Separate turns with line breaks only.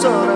sorry